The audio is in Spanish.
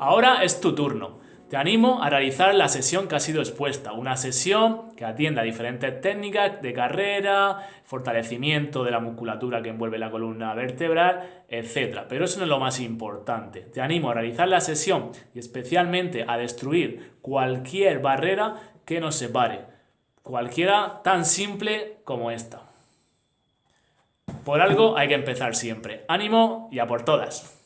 Ahora es tu turno. Te animo a realizar la sesión que ha sido expuesta, una sesión que atienda diferentes técnicas de carrera, fortalecimiento de la musculatura que envuelve la columna vertebral, etc. Pero eso no es lo más importante. Te animo a realizar la sesión y especialmente a destruir cualquier barrera que nos separe, cualquiera tan simple como esta. Por algo hay que empezar siempre. Ánimo y a por todas.